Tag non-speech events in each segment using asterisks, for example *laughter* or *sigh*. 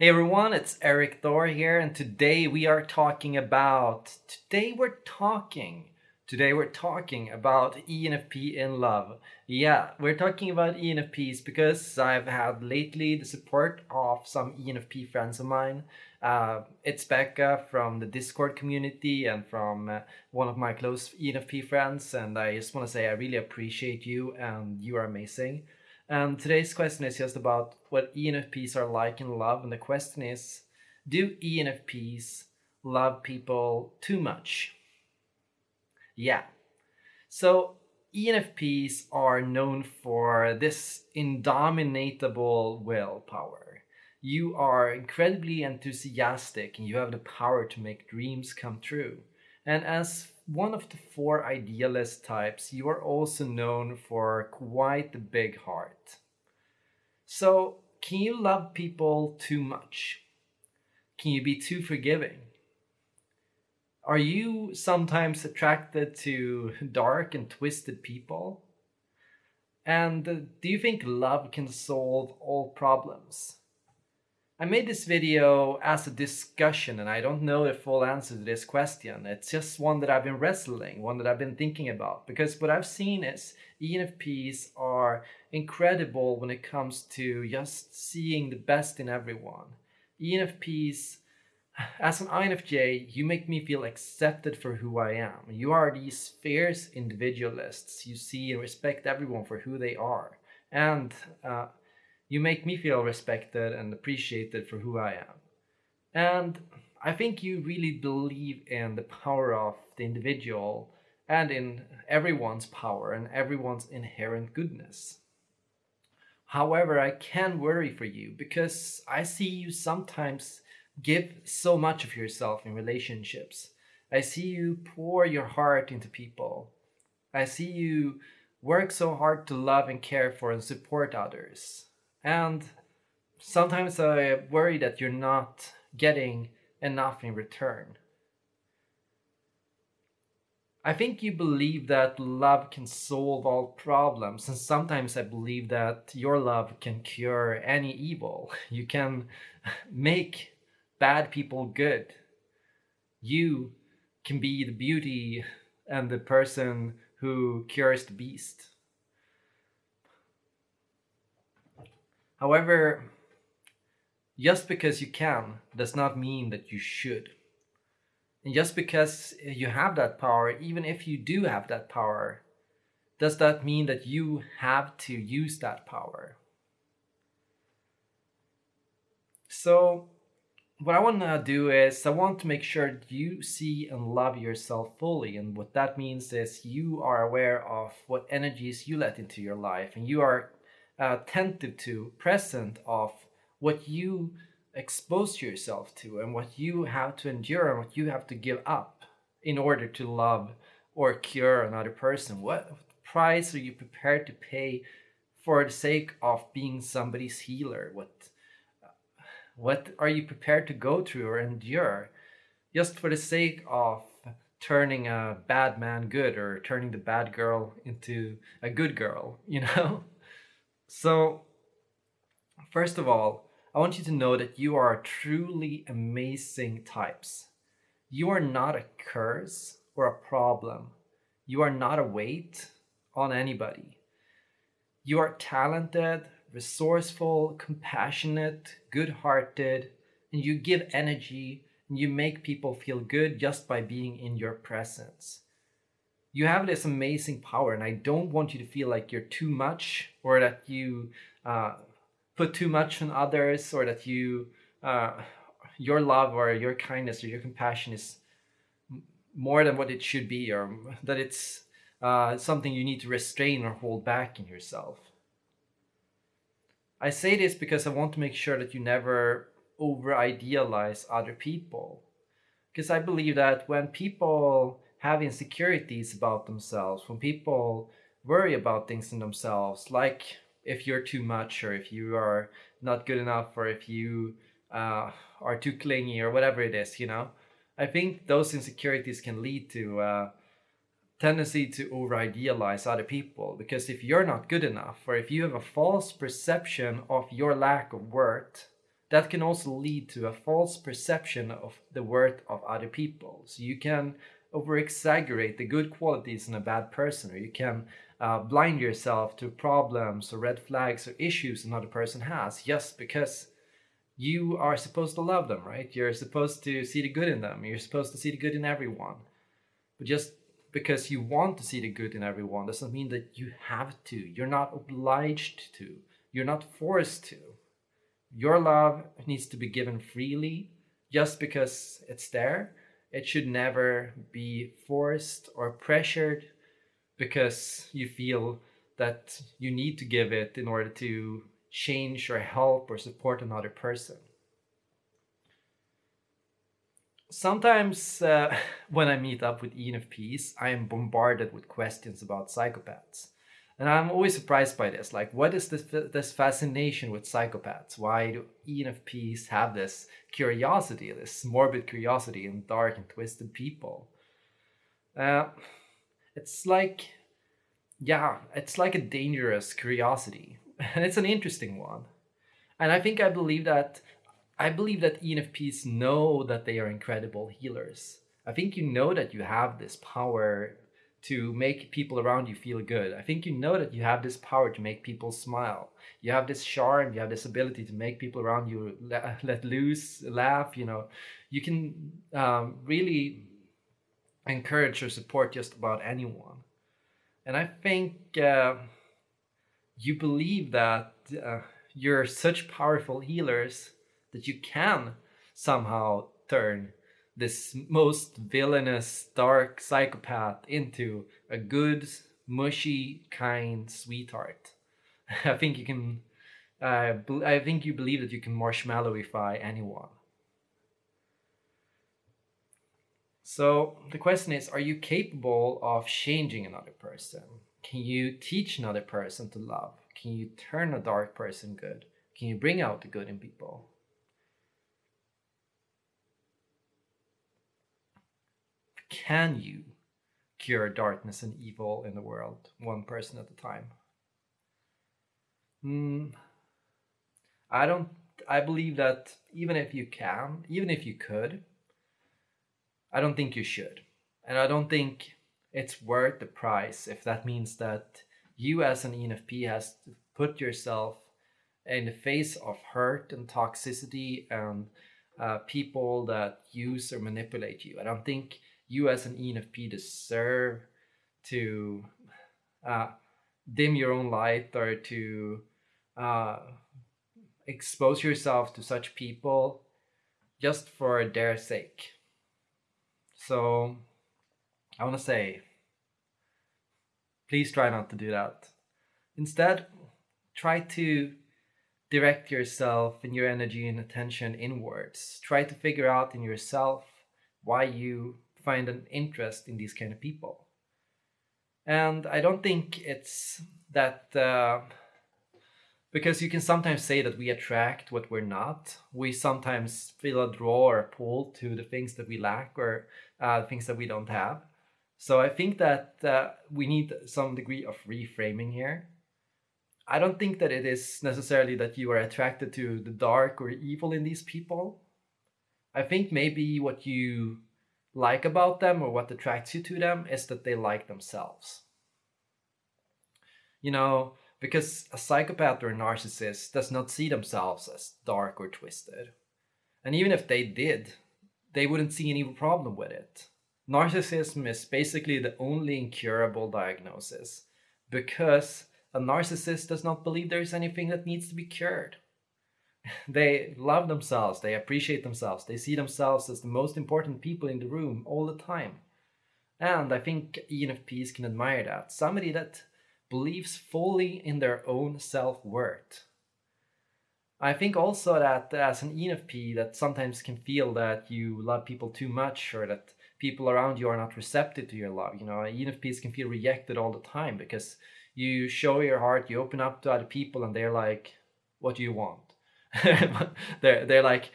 Hey everyone, it's Erik Thor here, and today we are talking about. Today we're talking. Today we're talking about ENFP in love. Yeah, we're talking about ENFPs because I've had lately the support of some ENFP friends of mine. Uh, it's Becca from the Discord community and from uh, one of my close ENFP friends, and I just want to say I really appreciate you and you are amazing. And today's question is just about what ENFPs are like in love. And the question is, do ENFPs love people too much? Yeah. So ENFPs are known for this indomitable willpower. You are incredibly enthusiastic and you have the power to make dreams come true. And as one of the four idealist types, you are also known for quite a big heart. So, can you love people too much? Can you be too forgiving? Are you sometimes attracted to dark and twisted people? And uh, do you think love can solve all problems? I made this video as a discussion and I don't know the full answer to this question. It's just one that I've been wrestling, one that I've been thinking about. Because what I've seen is ENFPs are incredible when it comes to just seeing the best in everyone. ENFPs, as an INFJ, you make me feel accepted for who I am. You are these fierce individualists. You see and respect everyone for who they are. And uh, you make me feel respected and appreciated for who I am. And I think you really believe in the power of the individual and in everyone's power and everyone's inherent goodness. However, I can worry for you because I see you sometimes give so much of yourself in relationships. I see you pour your heart into people. I see you work so hard to love and care for and support others. And sometimes I worry that you're not getting enough in return. I think you believe that love can solve all problems, and sometimes I believe that your love can cure any evil. *laughs* You can make bad people good. You can be the beauty and the person who cures the beast. However, just because you can does not mean that you should. And just because you have that power, even if you do have that power, does that mean that you have to use that power? So, what I want to do is I want to make sure you see and love yourself fully. And what that means is you are aware of what energies you let into your life and you are attentive to, present of what you expose yourself to and what you have to endure and what you have to give up in order to love or cure another person. What price are you prepared to pay for the sake of being somebody's healer? What what are you prepared to go through or endure just for the sake of turning a bad man good or turning the bad girl into a good girl, *laughs* you know? So, first of all, I want you to know that you are truly amazing types. You are not a curse or a problem. You are not a weight on anybody. You are talented, resourceful, compassionate, good-hearted, and you give energy and you make people feel good just by being in your presence you have this amazing power and i don't want you to feel like you're too much or that you uh, put too much on others or that you uh, your love or your kindness or your compassion is more than what it should be or that it's uh, something you need to restrain or hold back in yourself. I say this because i want to make sure that you never over idealize other people because i believe that when people have insecurities about themselves, when people worry about things in themselves, like if you're too much or if you are not good enough or if you uh, are too clingy or whatever it is, you know, I think those insecurities can lead to uh, tendency to over idealize other people because if you're not good enough or if you have a false perception of your lack of worth that can also lead to a false perception of the worth of other people. So you can over exaggerate the good qualities in a bad person, or you can uh, blind yourself to problems or red flags or issues another person has just because you are supposed to love them, right? You're supposed to see the good in them. You're supposed to see the good in everyone. But just because you want to see the good in everyone doesn't mean that you have to. You're not obliged to. You're not forced to. Your love needs to be given freely just because it's there. It should never be forced or pressured because you feel that you need to give it in order to change or help or support another person. Sometimes uh, *laughs* when I meet up with ENFPs, I am bombarded with questions about psychopaths. And I'm always surprised by this. Like, what is this, this fascination with psychopaths? Why do ENFPs have this curiosity, this morbid curiosity in dark and twisted people? Uh, it's like, yeah, it's like a dangerous curiosity. *laughs* And it's an interesting one. And I think I believe that I believe that ENFPs know that they are incredible healers. I think you know that you have this power to make people around you feel good. I think you know that you have this power to make people smile. You have this charm, you have this ability to make people around you let, *laughs* let loose, laugh, you know. You can um, really encourage or support just about anyone. And I think uh, you believe that uh, you're such powerful healers that you can somehow turn this most villainous, dark psychopath into a good, mushy, kind sweetheart. *laughs* I think you can. Uh, I think you believe that you can marshmallowify anyone. So the question is, are you capable of changing another person? Can you teach another person to love? Can you turn a dark person good? Can you bring out the good in people? Can you cure darkness and evil in the world, one person at a time? Mm, I don't. I believe that even if you can, even if you could, I don't think you should. And I don't think it's worth the price if that means that you as an ENFP has to put yourself in the face of hurt and toxicity and uh, people that use or manipulate you. I don't think you as an ENFP deserve to uh, dim your own light or to uh, expose yourself to such people just for their sake. So I want to say, please try not to do that. Instead, try to direct yourself and your energy and attention inwards. Try to figure out in yourself why you find an interest in these kind of people. And I don't think it's that uh, because you can sometimes say that we attract what we're not. We sometimes feel a draw or a pull to the things that we lack or uh, things that we don't have. So I think that uh, we need some degree of reframing here. I don't think that it is necessarily that you are attracted to the dark or evil in these people. I think maybe what you like about them or what attracts you to them is that they like themselves. You know, because a psychopath or a narcissist does not see themselves as dark or twisted. And even if they did, they wouldn't see any problem with it. Narcissism is basically the only incurable diagnosis because a narcissist does not believe there is anything that needs to be cured. *laughs* They love themselves, they appreciate themselves, they see themselves as the most important people in the room all the time. And I think ENFPs can admire that. Somebody that believes fully in their own self-worth. I think also that as an ENFP that sometimes can feel that you love people too much or that people around you are not receptive to your love. You know, ENFPs can feel rejected all the time because you show your heart, you open up to other people and they're like, what do you want? *laughs* they're, they're like,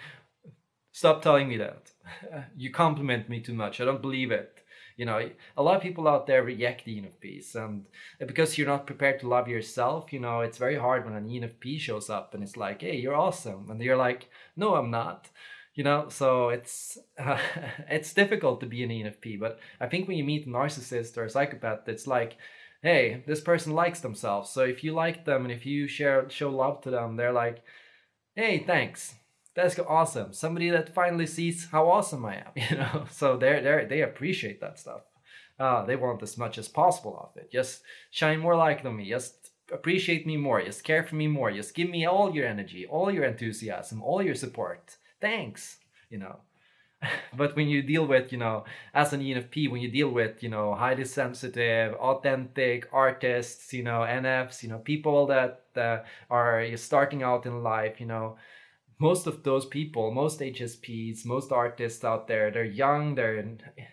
stop telling me that. *laughs* You compliment me too much. I don't believe it. You know, a lot of people out there reject ENFPs, and because you're not prepared to love yourself, you know, it's very hard when an ENFP shows up and it's like, "Hey, you're awesome," and you're like, "No, I'm not." You know, so it's uh, *laughs* it's difficult to be an ENFP. But I think when you meet a narcissist or a psychopath, it's like, "Hey, this person likes themselves." So if you like them and if you share show love to them, they're like, "Hey, thanks." that's awesome. Somebody that finally sees how awesome I am, *laughs* you know. So they're they they appreciate that stuff. Uh, they want as much as possible of it. Just shine more light on me. Just appreciate me more. Just care for me more. Just give me all your energy, all your enthusiasm, all your support. Thanks, you know. *laughs* but when you deal with, you know, as an ENFP, when you deal with, you know, highly sensitive, authentic artists, you know, NFs, you know, people that uh, are starting out in life, you know, most of those people, most HSPs, most artists out there, they're young, they're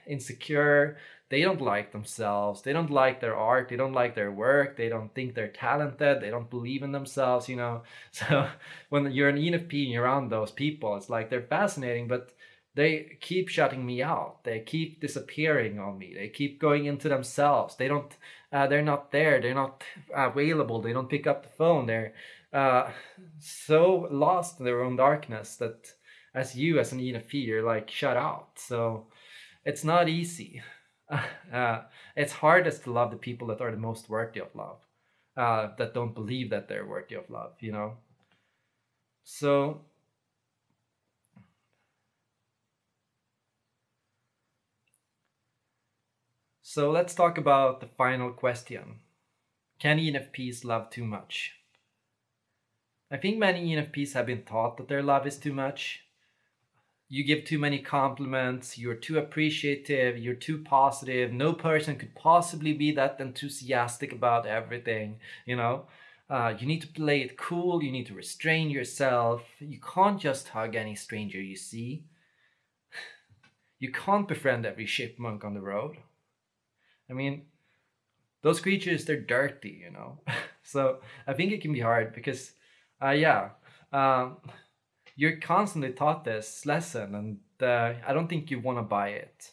insecure, they don't like themselves, they don't like their art, they don't like their work, they don't think they're talented, they don't believe in themselves, you know. *laughs* So when you're an ENFP and you're around those people, it's like they're fascinating, but they keep shutting me out. They keep disappearing on me. They keep going into themselves. They don't, uh, they're not there. They're not available. They don't pick up the phone. They're, uh, so lost in their own darkness that as you as an ENFP you're like shut out so it's not easy *laughs* uh, it's hardest to love the people that are the most worthy of love uh, that don't believe that they're worthy of love you know so so let's talk about the final question can ENFPs love too much I think many ENFPs have been taught that their love is too much. You give too many compliments, you're too appreciative, you're too positive. No person could possibly be that enthusiastic about everything, you know? Uh, you need to play it cool, you need to restrain yourself. You can't just hug any stranger you see. *laughs* You can't befriend every chipmunk on the road. I mean, those creatures, they're dirty, you know? *laughs* so I think it can be hard because uh, yeah, um, you're constantly taught this lesson, and uh, I don't think you want to buy it.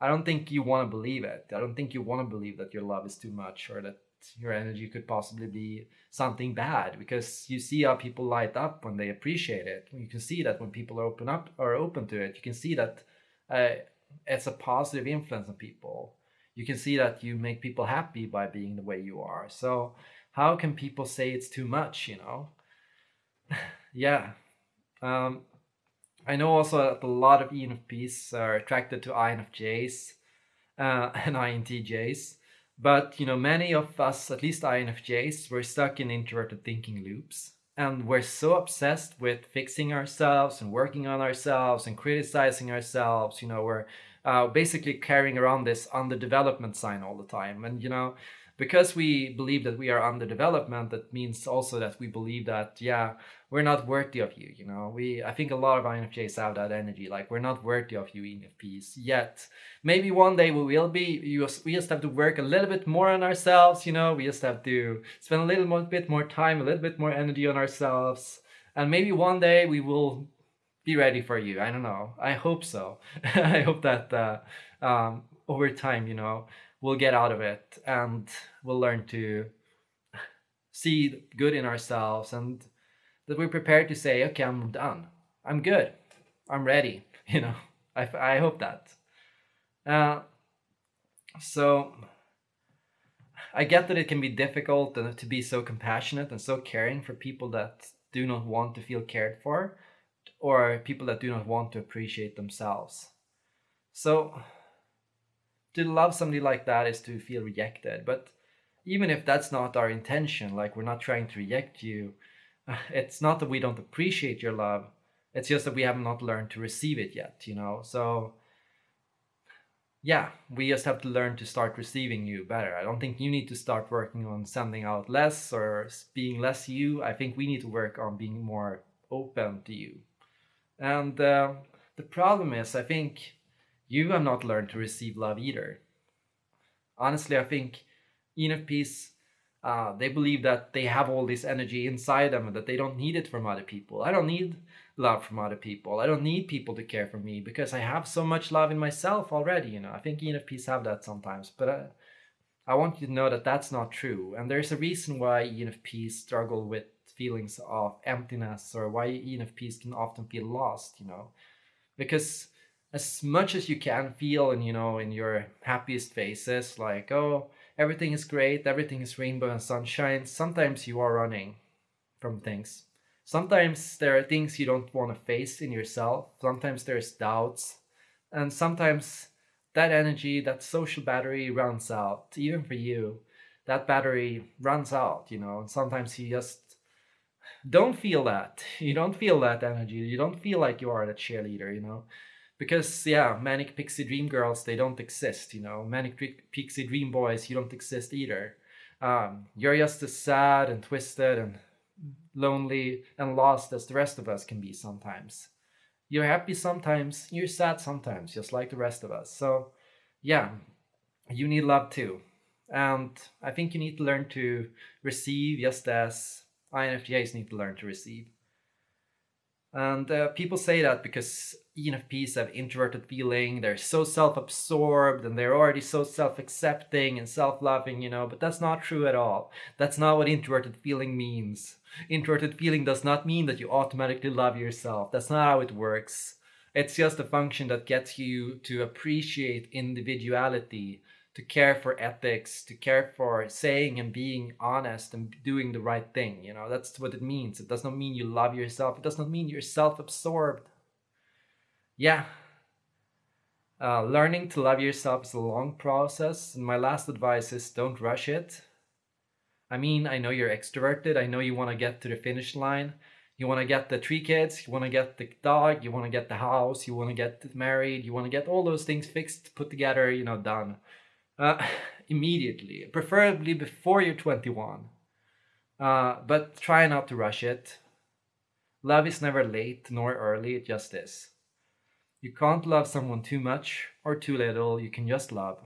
I don't think you want to believe it. I don't think you want to believe that your love is too much or that your energy could possibly be something bad because you see how people light up when they appreciate it. You can see that when people are open up or open to it, you can see that uh, it's a positive influence on people. You can see that you make people happy by being the way you are. So how can people say it's too much, you know? *laughs* yeah. Um, I know also that a lot of ENFPs are attracted to INFJs uh, *laughs* and INTJs. But, you know, many of us, at least INFJs, we're stuck in introverted thinking loops. And we're so obsessed with fixing ourselves and working on ourselves and criticizing ourselves. You know, we're uh, basically carrying around this underdevelopment sign all the time. And, you know, because we believe that we are under development, that means also that we believe that, yeah, we're not worthy of you, you know. We I think a lot of INFJs have that energy, like we're not worthy of you ENFPs yet. Maybe one day we will be. You we just have to work a little bit more on ourselves, you know. We just have to spend a little bit more time, a little bit more energy on ourselves. And maybe one day we will be ready for you. I don't know. I hope so. *laughs* I hope that uh, um, over time, you know, we'll get out of it and we'll learn to see good in ourselves and that we're prepared to say, okay, I'm done. I'm good. I'm ready. *laughs* You know, I, I hope that. Uh, so I get that it can be difficult to be so compassionate and so caring for people that do not want to feel cared for or people that do not want to appreciate themselves. So to love somebody like that is to feel rejected. But even if that's not our intention, like we're not trying to reject you, *laughs* it's not that we don't appreciate your love. It's just that we have not learned to receive it yet, you know? So, yeah, we just have to learn to start receiving you better. I don't think you need to start working on sending out less or being less you. I think we need to work on being more open to you. And uh, the problem is, I think you have not learned to receive love either. Honestly, I think ENFPs, uh, they believe that they have all this energy inside them and that they don't need it from other people. I don't need love from other people. I don't need people to care for me because I have so much love in myself already. You know, I think ENFPs have that sometimes, but I, I want you to know that that's not true. And there's a reason why ENFPs struggle with feelings of emptiness or why ENFPs can often feel lost. You know, because as much as you can feel and you know in your happiest phases like oh everything is great everything is rainbow and sunshine sometimes you are running from things. Sometimes there are things you don't want to face in yourself sometimes there's doubts and sometimes that energy that social battery runs out. Even for you that battery runs out you know? And sometimes you just don't feel that. You don't feel that energy. You don't feel like you are that cheerleader you know? Because yeah manic pixie dream girls they don't exist you know? Manic pixie dream boys you don't exist either. Um, you're just as sad and twisted and lonely and lost as the rest of us can be sometimes. You're happy sometimes you're sad sometimes just like the rest of us. So yeah you need love too. And i think you need to learn to receive just as INFJs need to learn to receive and uh, people say that because ENFPs have introverted feeling, they're so self-absorbed and they're already so self-accepting and self-loving, you know, but that's not true at all. That's not what introverted feeling means. Introverted feeling does not mean that you automatically love yourself. That's not how it works. It's just a function that gets you to appreciate individuality to care for ethics, to care for saying and being honest and doing the right thing. You know, that's what it means. It does not mean you love yourself. It does not mean you're self-absorbed. Yeah. Uh, learning to love yourself is a long process. And my last advice is don't rush it. I mean, I know you're extroverted. I know you want to get to the finish line. You want to get the three kids, you want to get the dog, you want to get the house, you want to get married, you want to get all those things fixed, put together, you know, done uh, *sighs* immediately, preferably before you're 21. Uh, but try not to rush it. Love is never late nor early, it just is. You can't love someone too much or too little, you can just love.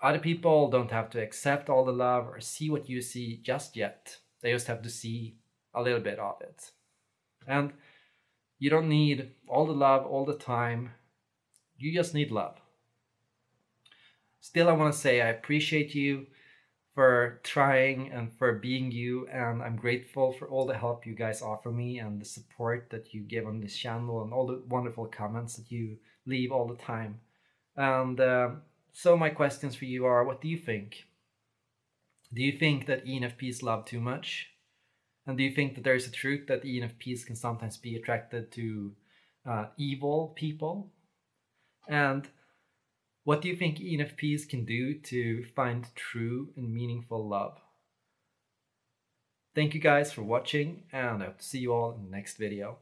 Other people don't have to accept all the love or see what you see just yet. They just have to see a little bit of it. And you don't need all the love all the time. You just need love. Still, I want to say I appreciate you for trying and for being you and I'm grateful for all the help you guys offer me and the support that you give on this channel and all the wonderful comments that you leave all the time. And uh, so my questions for you are, what do you think? Do you think that ENFPs love too much? And do you think that there is a truth that ENFPs can sometimes be attracted to uh, evil people? And what do you think ENFPs can do to find true and meaningful love? Thank you guys for watching and I hope to see you all in the next video.